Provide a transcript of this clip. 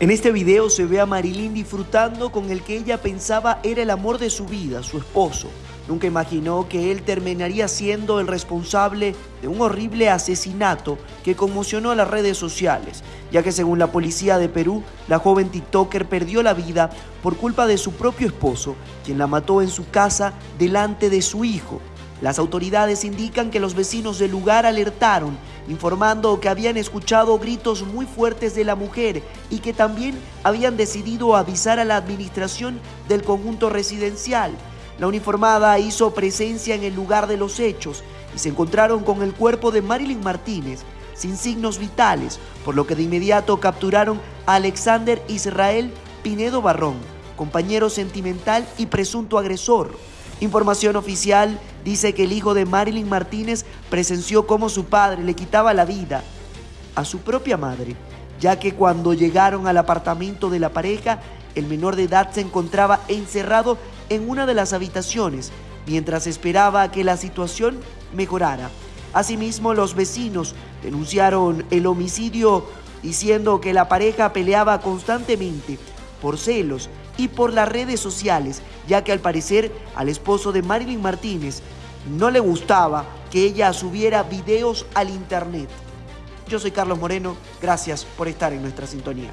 En este video se ve a Marilyn disfrutando con el que ella pensaba era el amor de su vida, su esposo. Nunca imaginó que él terminaría siendo el responsable de un horrible asesinato que conmocionó a las redes sociales, ya que según la policía de Perú, la joven TikToker perdió la vida por culpa de su propio esposo, quien la mató en su casa delante de su hijo. Las autoridades indican que los vecinos del lugar alertaron, informando que habían escuchado gritos muy fuertes de la mujer y que también habían decidido avisar a la administración del conjunto residencial. La uniformada hizo presencia en el lugar de los hechos y se encontraron con el cuerpo de Marilyn Martínez sin signos vitales, por lo que de inmediato capturaron a Alexander Israel Pinedo Barrón, compañero sentimental y presunto agresor. Información oficial dice que el hijo de Marilyn Martínez presenció cómo su padre le quitaba la vida a su propia madre, ya que cuando llegaron al apartamento de la pareja, el menor de edad se encontraba encerrado en una de las habitaciones mientras esperaba que la situación mejorara. Asimismo, los vecinos denunciaron el homicidio diciendo que la pareja peleaba constantemente por celos y por las redes sociales, ya que al parecer al esposo de Marilyn Martínez no le gustaba que ella subiera videos al internet. Yo soy Carlos Moreno, gracias por estar en nuestra sintonía.